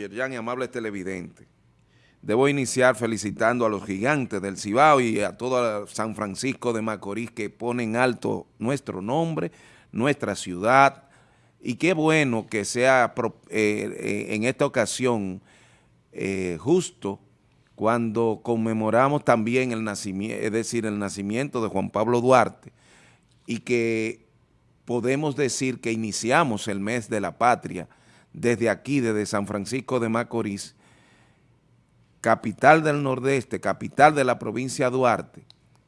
Yerjan y amables televidentes. Debo iniciar felicitando a los gigantes del Cibao y a todo San Francisco de Macorís que ponen alto nuestro nombre, nuestra ciudad, y qué bueno que sea eh, eh, en esta ocasión eh, justo cuando conmemoramos también el nacimiento, es decir, el nacimiento de Juan Pablo Duarte, y que podemos decir que iniciamos el mes de la patria desde aquí, desde San Francisco de Macorís, capital del Nordeste, capital de la provincia de Duarte,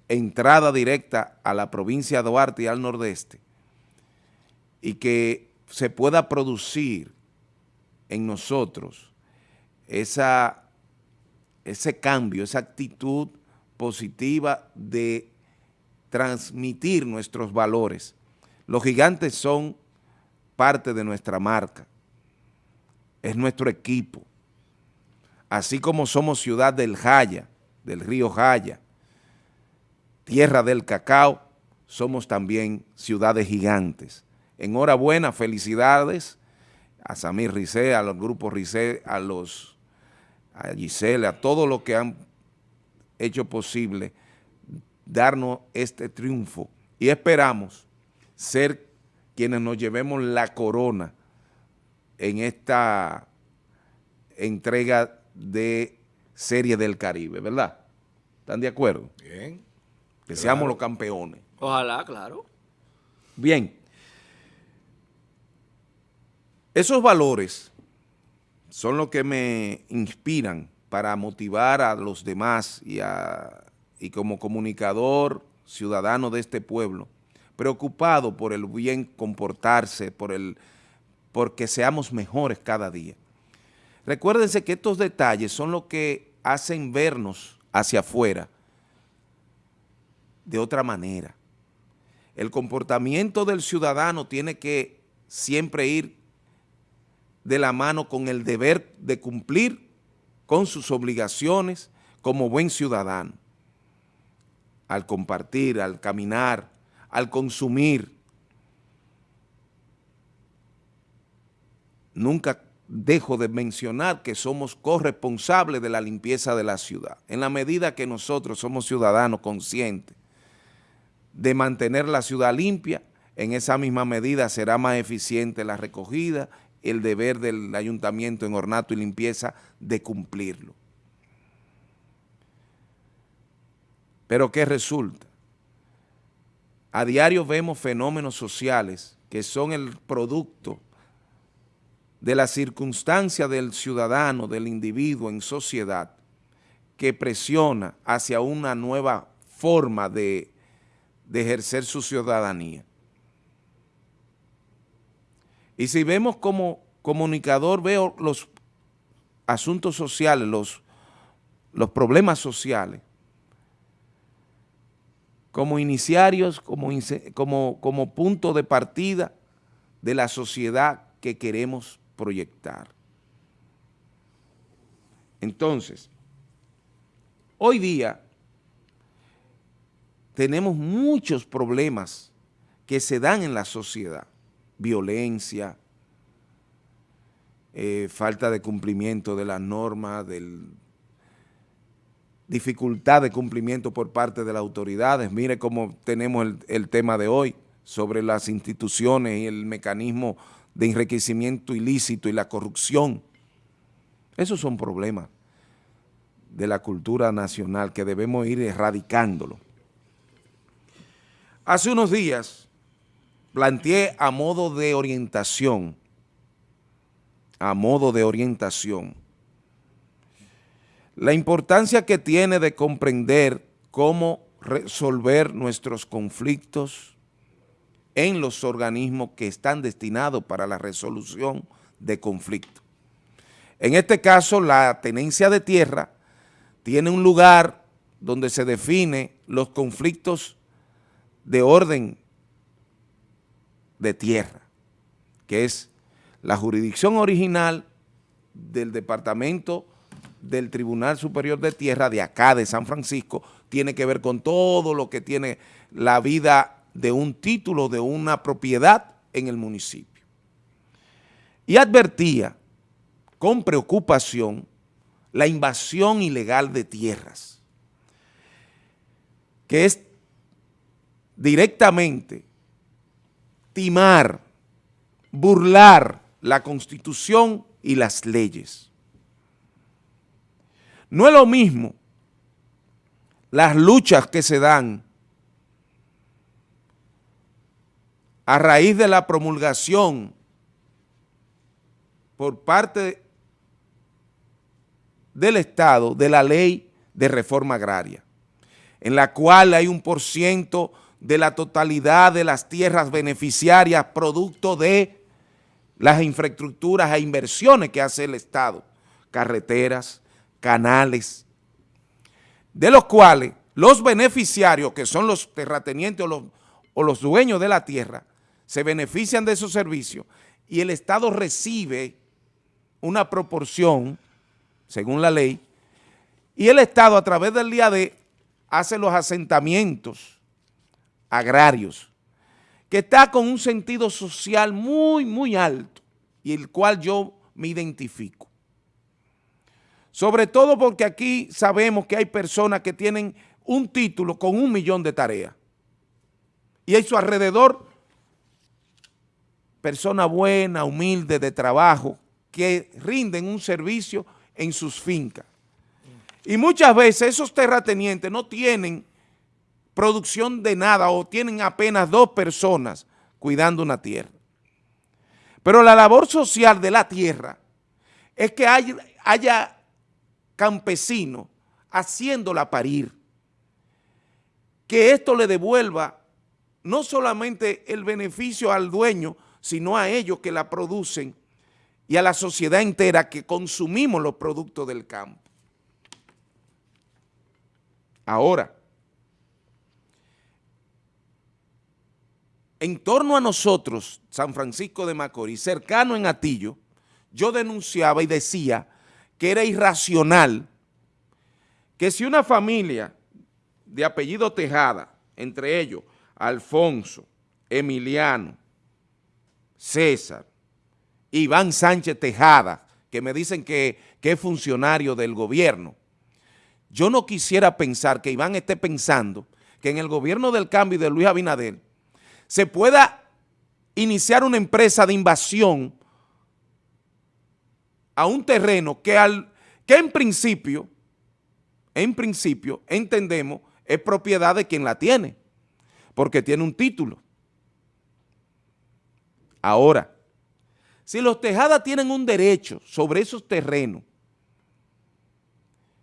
entrada directa a la provincia de Duarte y al Nordeste, y que se pueda producir en nosotros ese cambio, esa actitud positiva de transmitir nuestros valores. Los gigantes son parte de nuestra marca, es nuestro equipo, así como somos ciudad del Jaya, del río Jaya, tierra del cacao, somos también ciudades gigantes. Enhorabuena, felicidades a Samir Rizé, a los grupos Rizé, a los a Giselle, a todos los que han hecho posible darnos este triunfo y esperamos ser quienes nos llevemos la corona en esta entrega de Serie del Caribe, ¿verdad? ¿Están de acuerdo? Bien. Que seamos los campeones. Ojalá, claro. Bien. Esos valores son los que me inspiran para motivar a los demás y, a, y como comunicador ciudadano de este pueblo, preocupado por el bien comportarse, por el, porque seamos mejores cada día. Recuérdense que estos detalles son los que hacen vernos hacia afuera de otra manera. El comportamiento del ciudadano tiene que siempre ir de la mano con el deber de cumplir con sus obligaciones como buen ciudadano. Al compartir, al caminar, al consumir. Nunca dejo de mencionar que somos corresponsables de la limpieza de la ciudad. En la medida que nosotros somos ciudadanos conscientes de mantener la ciudad limpia, en esa misma medida será más eficiente la recogida, el deber del ayuntamiento en ornato y limpieza de cumplirlo. Pero ¿qué resulta? A diario vemos fenómenos sociales que son el producto de la circunstancia del ciudadano, del individuo en sociedad, que presiona hacia una nueva forma de, ejercer su ciudadanía. Y si vemos como comunicador, veo los asuntos sociales, los, problemas sociales, como iniciarios, como, como, como punto de partida de la sociedad que queremos proyectar. Entonces, hoy día tenemos muchos problemas que se dan en la sociedad, violencia, eh, falta de cumplimiento de las normas, dificultad de cumplimiento por parte de las autoridades. Mire cómo tenemos el, el tema de hoy sobre las instituciones y el mecanismo de enriquecimiento ilícito y la corrupción. Esos son problemas de la cultura nacional que debemos ir erradicándolo. Hace unos días planteé a modo de orientación, a modo de orientación, la importancia que tiene de comprender cómo resolver nuestros conflictos en los organismos que están destinados para la resolución de conflictos. En este caso, la tenencia de tierra tiene un lugar donde se define los conflictos de orden de tierra, que es la jurisdicción original del Departamento del Tribunal Superior de Tierra de acá, de San Francisco, tiene que ver con todo lo que tiene la vida de un título de una propiedad en el municipio. Y advertía con preocupación la invasión ilegal de tierras, que es directamente timar, burlar la Constitución y las leyes. No es lo mismo las luchas que se dan a raíz de la promulgación por parte del Estado de la ley de reforma agraria, en la cual hay un por ciento de la totalidad de las tierras beneficiarias producto de las infraestructuras e inversiones que hace el Estado, carreteras, canales, de los cuales los beneficiarios, que son los terratenientes o los, o los dueños de la tierra, se benefician de esos servicios y el Estado recibe una proporción, según la ley, y el Estado a través del de hace los asentamientos agrarios, que está con un sentido social muy, muy alto y el cual yo me identifico. Sobre todo porque aquí sabemos que hay personas que tienen un título con un millón de tareas. Y hay su alrededor personas buenas, humildes, de trabajo, que rinden un servicio en sus fincas. Y muchas veces esos terratenientes no tienen producción de nada o tienen apenas dos personas cuidando una tierra. Pero la labor social de la tierra es que haya, haya campesinos haciéndola parir, que esto le devuelva no solamente el beneficio al dueño, sino a ellos que la producen y a la sociedad entera que consumimos los productos del campo. Ahora, en torno a nosotros, San Francisco de Macorís, cercano en Atillo, yo denunciaba y decía que era irracional que si una familia de apellido Tejada, entre ellos Alfonso, Emiliano, César, Iván Sánchez Tejada, que me dicen que, que es funcionario del gobierno, yo no quisiera pensar que Iván esté pensando que en el gobierno del cambio de Luis Abinader se pueda iniciar una empresa de invasión a un terreno que, al, que en principio, en principio, entendemos, es propiedad de quien la tiene, porque tiene un título. Ahora, si los Tejadas tienen un derecho sobre esos terrenos,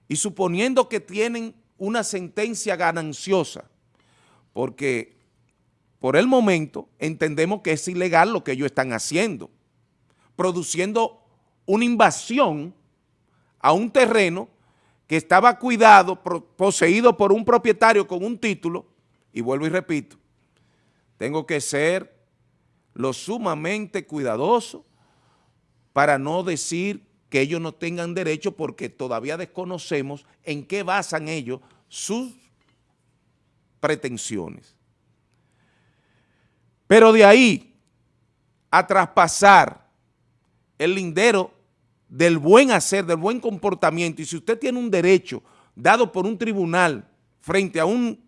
y suponiendo que tienen una sentencia gananciosa, porque por el momento entendemos que es ilegal lo que ellos están haciendo, produciendo una invasión a un terreno que estaba cuidado, poseído por un propietario con un título, y vuelvo y repito, tengo que ser lo sumamente cuidadoso para no decir que ellos no tengan derecho porque todavía desconocemos en qué basan ellos sus pretensiones. Pero de ahí a traspasar el lindero del buen hacer, del buen comportamiento, y si usted tiene un derecho dado por un tribunal frente a un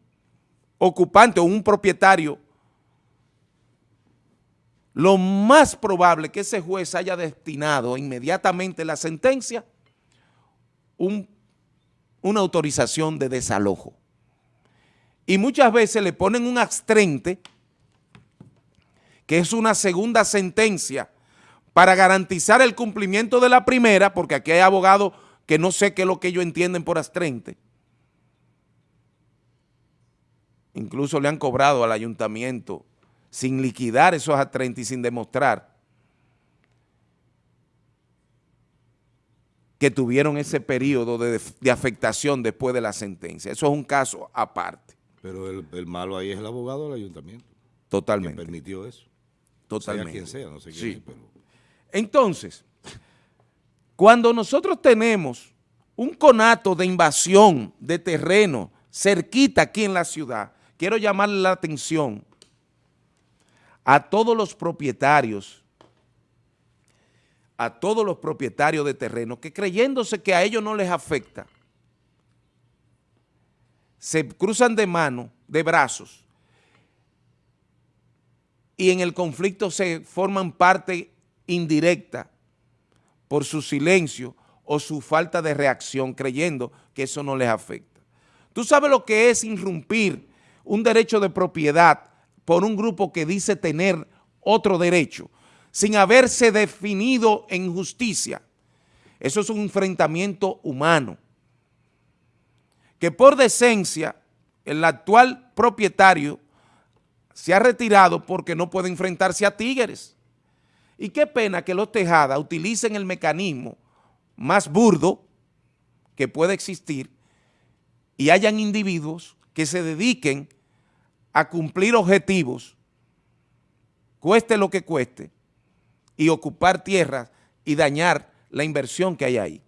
ocupante o un propietario, lo más probable que ese juez haya destinado inmediatamente la sentencia una autorización de desalojo. Y muchas veces le ponen un abstrente que es una segunda sentencia para garantizar el cumplimiento de la primera, porque aquí hay abogados que no sé qué es lo que ellos entienden por astrente. Incluso le han cobrado al ayuntamiento sin liquidar esos astrentes y sin demostrar que tuvieron ese periodo de, afectación después de la sentencia. Eso es un caso aparte. Pero el, malo ahí es el abogado del ayuntamiento. Totalmente. Que permitió eso. Totalmente. Sea quien sea, no sé quién pero... Entonces, cuando nosotros tenemos un conato de invasión de terreno cerquita aquí en la ciudad, quiero llamarle la atención a todos los propietarios, a todos los propietarios de terreno que creyéndose que a ellos no les afecta, se cruzan de mano, de brazos, y en el conflicto se forman parte indirecta por su silencio o su falta de reacción, creyendo que eso no les afecta. ¿Tú sabes lo que es irrumpir un derecho de propiedad por un grupo que dice tener otro derecho, sin haberse definido en justicia? Eso es un enfrentamiento humano que por decencia el actual propietario se ha retirado porque no puede enfrentarse a tigres. Y qué pena que los Tejada utilicen el mecanismo más burdo que puede existir y hayan individuos que se dediquen a cumplir objetivos, cueste lo que cueste, y ocupar tierras y dañar la inversión que hay ahí.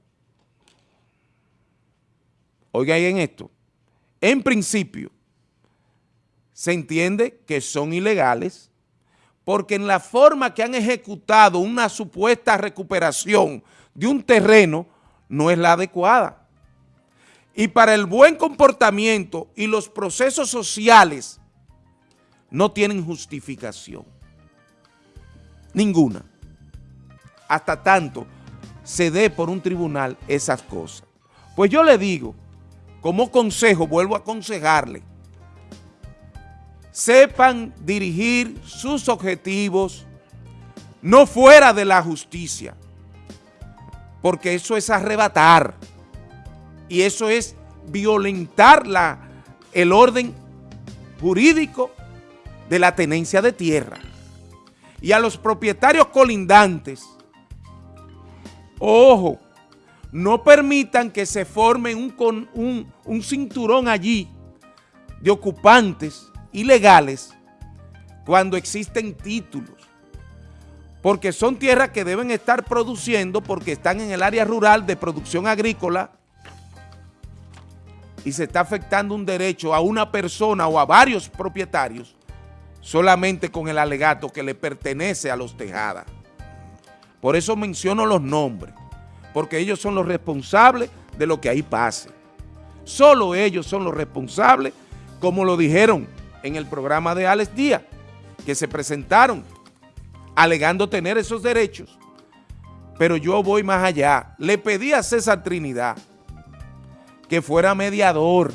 Oigan en esto, en principio se entiende que son ilegales porque en la forma que han ejecutado una supuesta recuperación de un terreno no es la adecuada. Y para el buen comportamiento y los procesos sociales no tienen justificación. Ninguna. Hasta tanto se dé por un tribunal esas cosas. Pues yo le digo como consejo, vuelvo a aconsejarle, sepan dirigir sus objetivos no fuera de la justicia, porque eso es arrebatar y eso es violentar la, el orden jurídico de la tenencia de tierra. Y a los propietarios colindantes, ojo, no permitan que se forme un, un, un cinturón allí de ocupantes ilegales cuando existen títulos. Porque son tierras que deben estar produciendo porque están en el área rural de producción agrícola y se está afectando un derecho a una persona o a varios propietarios solamente con el alegato que le pertenece a los Tejadas. Por eso menciono los nombres porque ellos son los responsables de lo que ahí pase. Solo ellos son los responsables, como lo dijeron en el programa de Alex Díaz, que se presentaron alegando tener esos derechos. Pero yo voy más allá. Le pedí a César Trinidad que fuera mediador,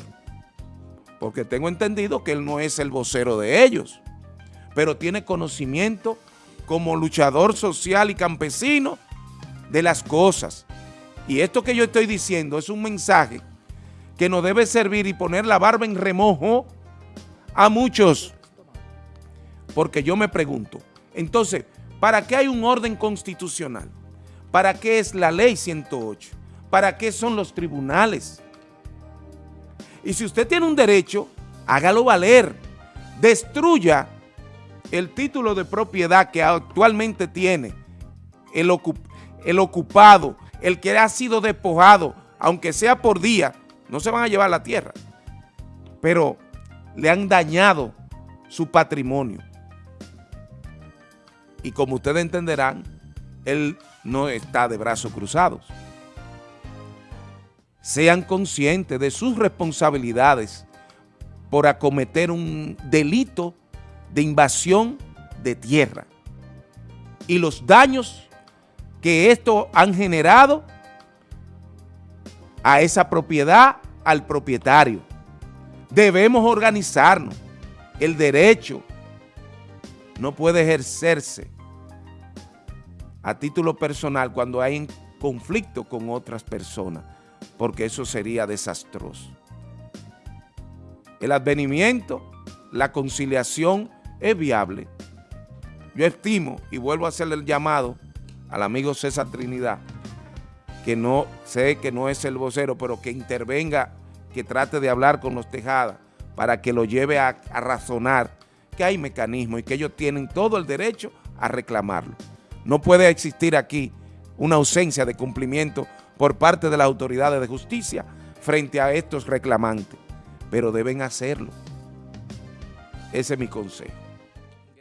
porque tengo entendido que él no es el vocero de ellos, pero tiene conocimiento como luchador social y campesino de las cosas. Y esto que yo estoy diciendo es un mensaje que nos debe servir y poner la barba en remojo a muchos. Porque yo me pregunto, entonces, ¿para qué hay un orden constitucional? ¿Para qué es la ley 108? ¿Para qué son los tribunales? Y si usted tiene un derecho, hágalo valer. Destruya el título de propiedad que actualmente tiene el, ocupado, el que ha sido despojado, aunque sea por día, no se van a llevar la tierra, pero le han dañado su patrimonio. Y como ustedes entenderán, él no está de brazos cruzados. Sean conscientes de sus responsabilidades por acometer un delito de invasión de tierra y los daños que esto han generado a esa propiedad, al propietario. Debemos organizarnos. El derecho no puede ejercerse a título personal cuando hay conflicto con otras personas, porque eso sería desastroso. El advenimiento, la conciliación es viable. Yo estimo, y vuelvo a hacerle el llamado, al amigo César Trinidad, que no sé que no es el vocero, pero que intervenga, que trate de hablar con los Tejadas para que lo lleve a, a razonar que hay mecanismos y que ellos tienen todo el derecho a reclamarlo. No puede existir aquí una ausencia de cumplimiento por parte de las autoridades de justicia frente a estos reclamantes, pero deben hacerlo. Ese es mi consejo.